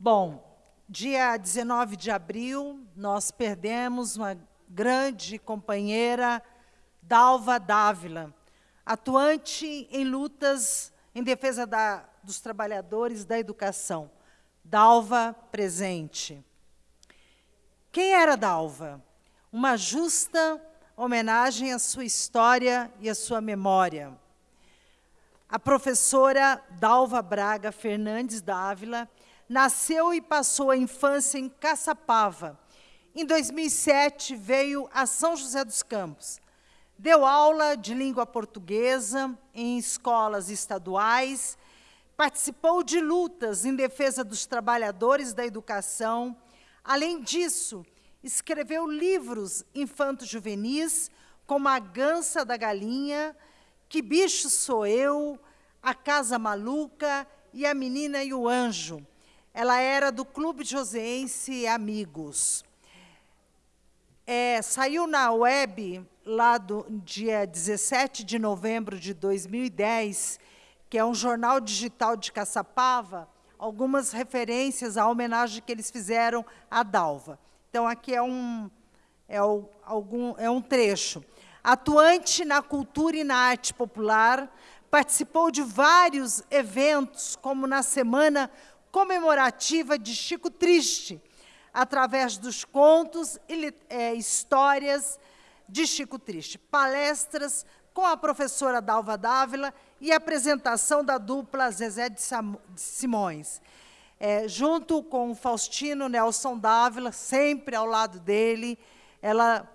Bom, dia 19 de abril, nós perdemos uma grande companheira, Dalva Dávila, atuante em lutas em defesa da, dos trabalhadores da educação. Dalva presente. Quem era Dalva? Uma justa homenagem à sua história e à sua memória. A professora Dalva Braga Fernandes Dávila nasceu e passou a infância em Caçapava. Em 2007, veio a São José dos Campos. Deu aula de língua portuguesa em escolas estaduais, participou de lutas em defesa dos trabalhadores da educação. Além disso, escreveu livros infanto-juvenis, como A Gança da Galinha, Que Bicho Sou Eu, A Casa Maluca e A Menina e o Anjo. Ela era do Clube Joseense Amigos. É, saiu na web, lá do dia 17 de novembro de 2010, que é um jornal digital de Caçapava, algumas referências à homenagem que eles fizeram à Dalva. Então, aqui é um, é, o, algum, é um trecho. Atuante na cultura e na arte popular, participou de vários eventos, como na Semana Comemorativa de Chico Triste, através dos contos e é, histórias de Chico Triste, palestras com a professora Dalva Dávila e apresentação da dupla Zezé de Simões. É, junto com Faustino Nelson Dávila, sempre ao lado dele, ela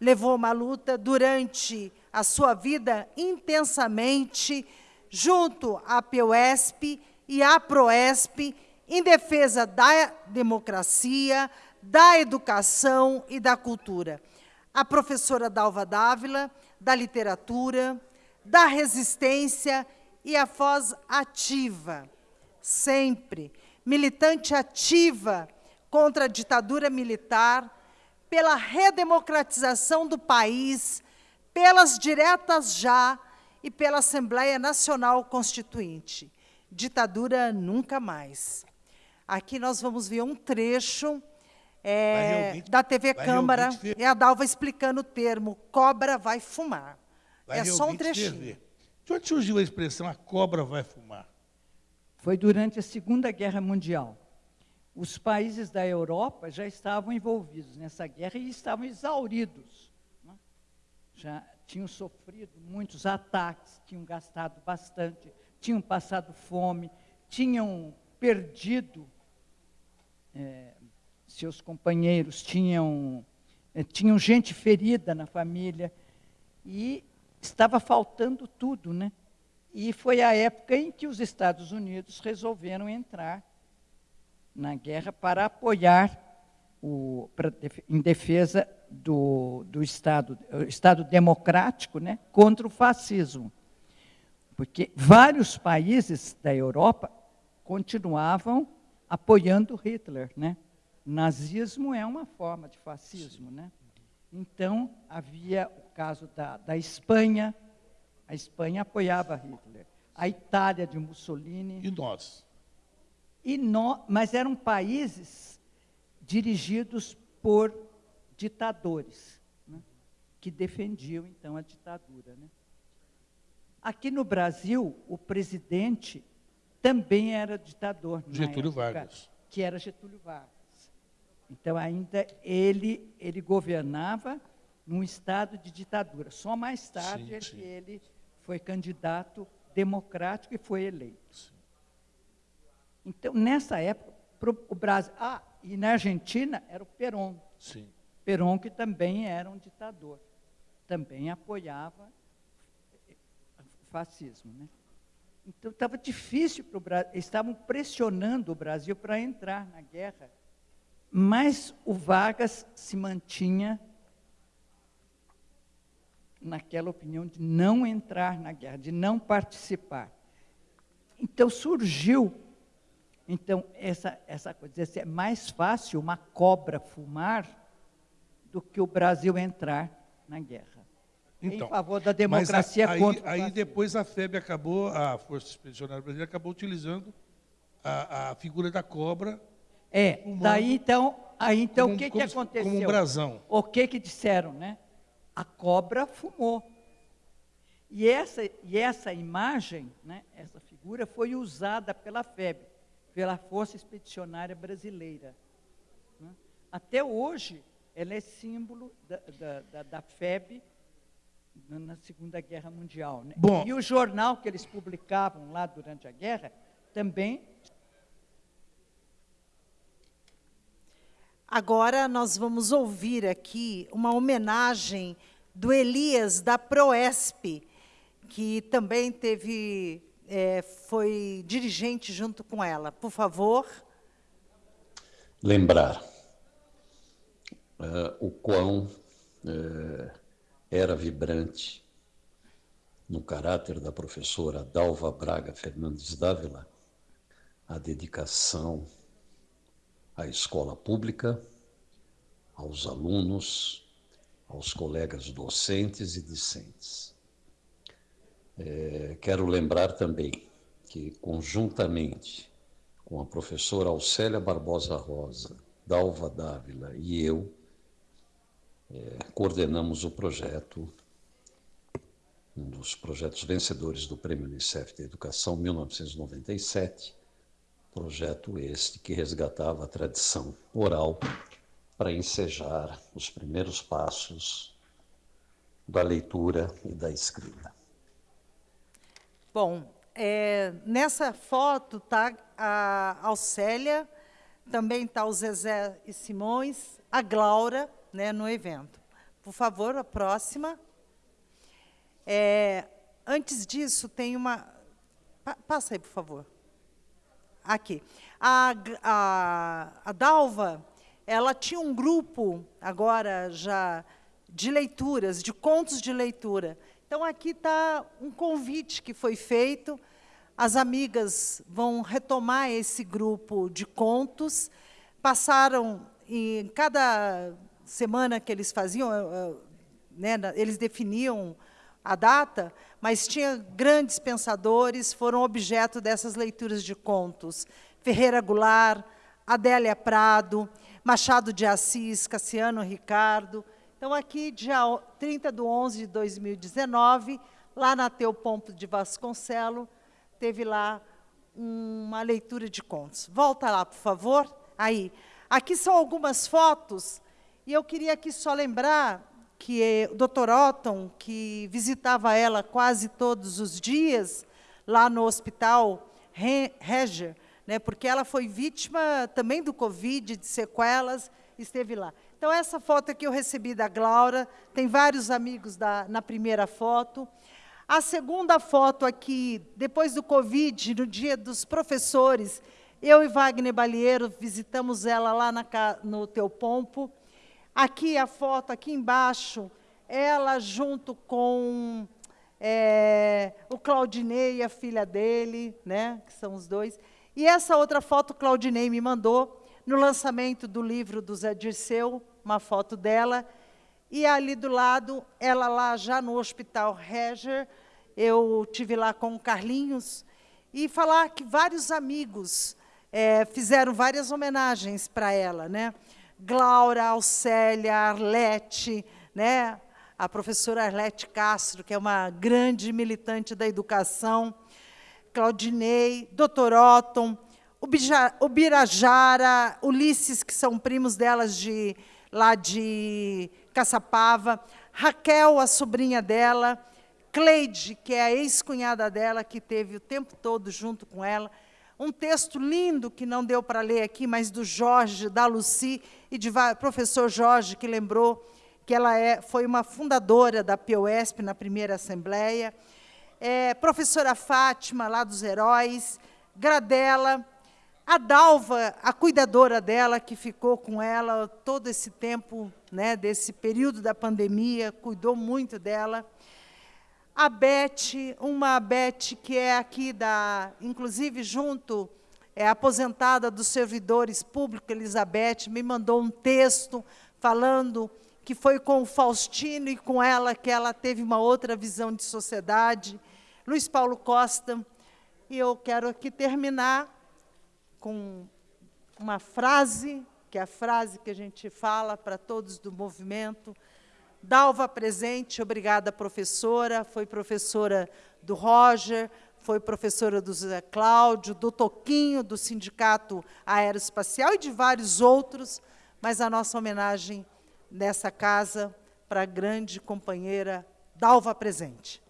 levou uma luta durante a sua vida intensamente, junto à PUESP e à PROESP, em defesa da democracia, da educação e da cultura. A professora Dalva Dávila, da literatura, da resistência e a voz ativa, sempre militante ativa contra a ditadura militar, pela redemocratização do país, pelas diretas já e pela Assembleia Nacional Constituinte. Ditadura nunca mais. Aqui nós vamos ver um trecho é, da TV Câmara, e a Dalva explicando o termo, cobra vai fumar. Vai é só um trechinho. De onde surgiu a expressão, a cobra vai fumar? Foi durante a Segunda Guerra Mundial. Os países da Europa já estavam envolvidos nessa guerra e estavam exauridos. Né? Já tinham sofrido muitos ataques, tinham gastado bastante, tinham passado fome, tinham perdido é, seus companheiros, tinham, é, tinham gente ferida na família e estava faltando tudo, né? E foi a época em que os Estados Unidos resolveram entrar na guerra para apoiar, o, para, em defesa do, do Estado, Estado democrático né, contra o fascismo. Porque vários países da Europa continuavam apoiando Hitler. Né? Nazismo é uma forma de fascismo. Né? Então, havia o caso da, da Espanha, a Espanha apoiava Hitler. A Itália de Mussolini. E nós? E no, mas eram países dirigidos por ditadores, né, que defendiam, então, a ditadura. Né. Aqui no Brasil, o presidente também era ditador. Getúlio época, Vargas. Que era Getúlio Vargas. Então, ainda ele, ele governava num estado de ditadura. Só mais tarde sim, é sim. ele foi candidato democrático e foi eleito. Então, nessa época, o Brasil... Ah, e na Argentina era o Perón. Sim. Perón, que também era um ditador. Também apoiava fascismo. Né? Então, estava difícil para o Brasil, estavam pressionando o Brasil para entrar na guerra, mas o Vargas se mantinha naquela opinião de não entrar na guerra, de não participar. Então surgiu, então essa essa coisa, assim, é mais fácil uma cobra fumar do que o Brasil entrar na guerra. Então, em favor da democracia aí, contra aí depois a FEB acabou, a Força Expedicionária Brasileira acabou utilizando a, a figura da cobra É, Fumando. daí então, aí então Como- o que, que como se- aconteceu? como um brasão. O que que disseram, né? A cobra fumou. E essa, e essa imagem, né, essa figura, foi usada pela FEB, pela Força Expedicionária Brasileira. né? Até hoje, ela é símbolo da, da, da, da FEB na- Segunda Guerra Mundial. Né? Bom. E o jornal que eles publicavam lá durante a guerra também Agora nós vamos ouvir aqui uma homenagem do Elias da Proesp, que também teve, é, foi dirigente junto com ela. Por favor. lembrar eh, o quão eh, era vibrante no caráter da professora Dalva Braga Fernandes Dávila a dedicação à escola pública, aos alunos, aos colegas docentes e discentes. Eh, quero lembrar também que, conjuntamente com a professora Alcélia Barbosa Rosa, Dalva Dávila e eu, eh, coordenamos o projeto, um dos projetos vencedores do Prêmio Unicef de Educação 1997, projeto este que resgatava a tradição oral para ensejar os primeiros passos da leitura e da escrita. Bom, é, nessa foto está a Alcélia, também está o Zezé e Simões, a Glaura né, no evento. Por favor, a próxima. É, antes disso, tem uma. pa- passa aí, por favor. Aqui. A, a, a Dalva, ela tinha um grupo, agora já, de leituras, de contos de leitura. Então, aqui está um convite que foi feito. As amigas vão retomar esse grupo de contos. Passaram, em cada semana que eles faziam, eh, eh, né, eles definiam a data, mas tinha grandes pensadores, foram objeto dessas leituras de contos. Ferreira Goulart, Adélia Prado, Machado de Assis, Cassiano Ricardo. Então, aqui, dia o- 30 de 11 de 2019, lá na Teu Pompo de Vasconcelo, teve lá uma leitura de contos. Volta lá, por favor. Aí. Aqui são algumas fotos, e eu queria aqui só lembrar que eh, o Dr. Otton, que visitava ela quase todos os dias, lá no hospital Re- Reger, né, porque ela foi vítima também do Covid, de sequelas, esteve lá. Então, essa foto aqui eu recebi da Glaura, tem vários amigos da, na primeira foto. A segunda foto aqui, depois do Covid, no dia dos professores, eu e Wagner Balieiro visitamos ela lá na, no Teu Pompo. Aqui a foto, aqui embaixo, ela junto com é, o Claudinei e a filha dele, né, que são os dois. E essa outra foto o Claudinei me mandou no lançamento do livro do Zé Dirceu, uma foto dela. E ali do lado, ela lá já no Hospital Reger, eu tive lá com o Carlinhos, e falar que vários amigos eh, fizeram várias homenagens para ela, né? Glaura, Alcélia, Arlete, né? a professora Arlete Castro, que é uma grande militante da educação, Claudinei, Dr. Otton, o Bija- o Birajara, Ulisses, que são primos delas de, lá de Caçapava, Raquel, a sobrinha dela, Cleide, que é a ex-cunhada dela, que teve o tempo todo junto com ela. Um texto lindo que não deu para ler aqui, mas do Jorge, da Luci e va- professor Jorge, que lembrou que ela é, foi uma fundadora da POSP na primeira Assembleia. É, professora Fátima, lá dos Heróis, Gradela, a Dalva, a cuidadora dela, que ficou com ela todo esse tempo, né, desse período da pandemia, cuidou muito dela. A Beth, uma Beth que é aqui da, inclusive junto, é aposentada dos servidores públicos, Elizabeth, me mandou um texto falando que foi com o Faustino e com ela que ela teve uma outra visão de sociedade. Luiz Paulo Costa, e eu quero aqui terminar com uma frase, que é a frase que a gente fala para todos do movimento. Dalva presente, obrigada, professora. Foi professora do Roger, foi professora do Zé Cláudio, do Toquinho, do Sindicato Aeroespacial e de vários outros, mas a nossa homenagem nessa casa para a grande companheira Dalva presente.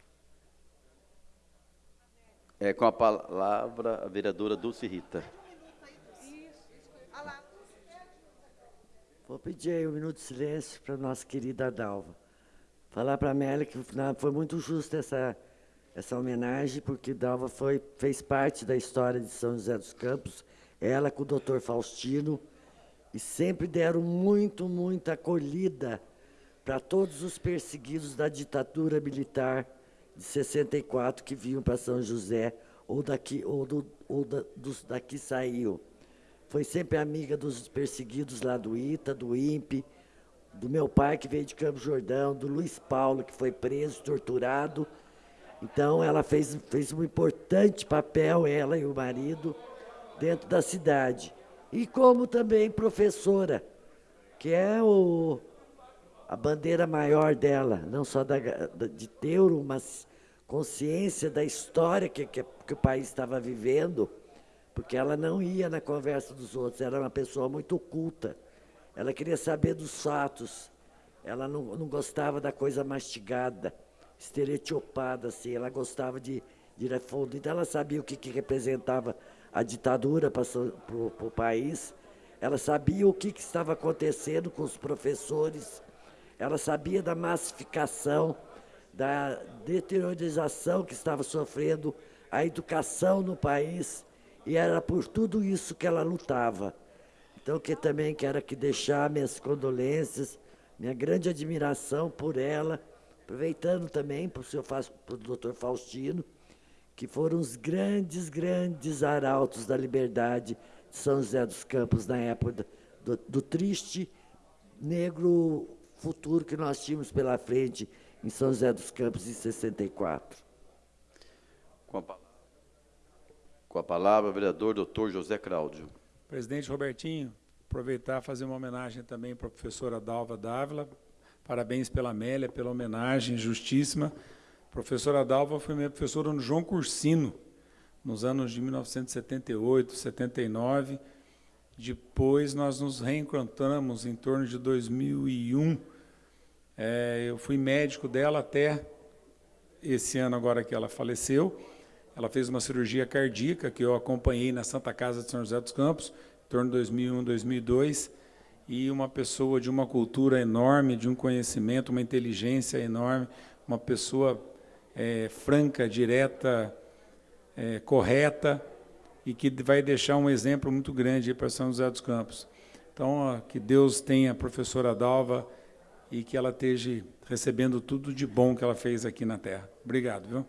É, com a palavra a vereadora Dulce Rita. Vou pedir aí um minuto de silêncio para nossa querida Dalva. Falar para a Amélia que foi muito justa essa, essa homenagem, porque Dalva foi, fez parte da história de São José dos Campos, ela com o doutor Faustino, e sempre deram muito, muita acolhida para todos os perseguidos da ditadura militar de 64 que vinham para São José, ou daqui, ou, do, ou da, dos daqui saiu. Foi sempre amiga dos perseguidos lá do ITA, do INPE, do meu pai que veio de Campo Jordão, do Luiz Paulo que foi preso, torturado. Então ela fez, fez um importante papel, ela e o marido, dentro da cidade. E como também professora, que é o, a bandeira maior dela, não só da, de ter uma consciência da história que, que, que o país estava vivendo, porque ela não ia na conversa dos outros, era uma pessoa muito culta. Ela queria saber dos fatos, ela não, não gostava da coisa mastigada, estereotipada, assim, ela gostava de, de ir a fundo. Então, ela sabia o que, que representava a ditadura para o país, ela sabia o que, que estava acontecendo com os professores, ela sabia da massificação, da deteriorização que estava sofrendo a educação no país, e era por tudo isso que ela lutava. Então, que também quero aqui deixar minhas condolências, minha grande admiração por ela, aproveitando também para o o doutor Faustino, que foram os grandes, grandes arautos da liberdade de São José dos Campos na época do, do triste negro futuro que nós tínhamos pela frente em São José dos Campos em 64. Com a palavra. Com a palavra, o vereador doutor José Cláudio. Presidente Robertinho, aproveitar e fazer uma homenagem também para a professora Dalva Dávila. Parabéns pela Amélia, pela homenagem justíssima. A professora Dalva foi minha professora no João Cursino, nos anos de 1978, 79. Depois nós nos reencontramos em torno de 2001. É, eu fui médico dela até esse ano agora que ela faleceu. Ela fez uma cirurgia cardíaca que eu acompanhei na Santa Casa de São José dos Campos, em torno de 2001, 2002, e uma pessoa de uma cultura enorme, de um conhecimento, uma inteligência enorme, uma pessoa é, franca, direta, é, correta, e que vai deixar um exemplo muito grande para São José dos Campos. Então, ó, que Deus tenha a professora Dalva e que ela esteja recebendo tudo de bom que ela fez aqui na Terra. Obrigado, viu?